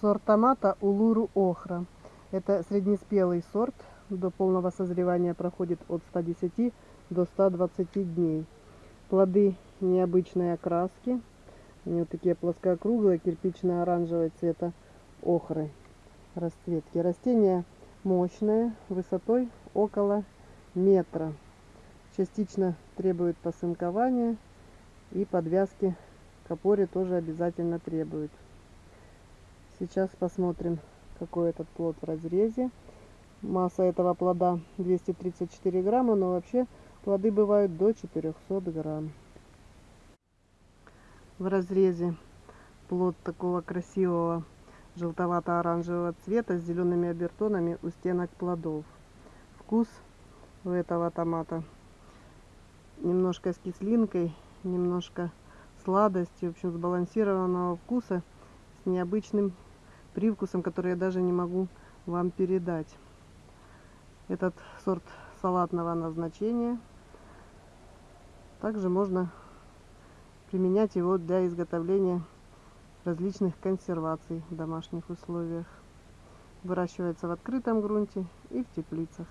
Сорт томата Улуру Охра. Это среднеспелый сорт. До полного созревания проходит от 110 до 120 дней. Плоды необычной окраски. Они вот такие плоскоокруглые, кирпично-оранжевого цвета охры расцветки. Растение мощное, высотой около метра. Частично требует посынкования и подвязки к опоре тоже обязательно требует. Сейчас посмотрим, какой этот плод в разрезе. Масса этого плода 234 грамма, но вообще плоды бывают до 400 грамм. В разрезе плод такого красивого желтовато-оранжевого цвета с зелеными обертонами у стенок плодов. Вкус у этого томата немножко с кислинкой, немножко сладостью, в общем, сбалансированного вкуса с необычным привкусом, который я даже не могу вам передать. Этот сорт салатного назначения. Также можно применять его для изготовления различных консерваций в домашних условиях. Выращивается в открытом грунте и в теплицах.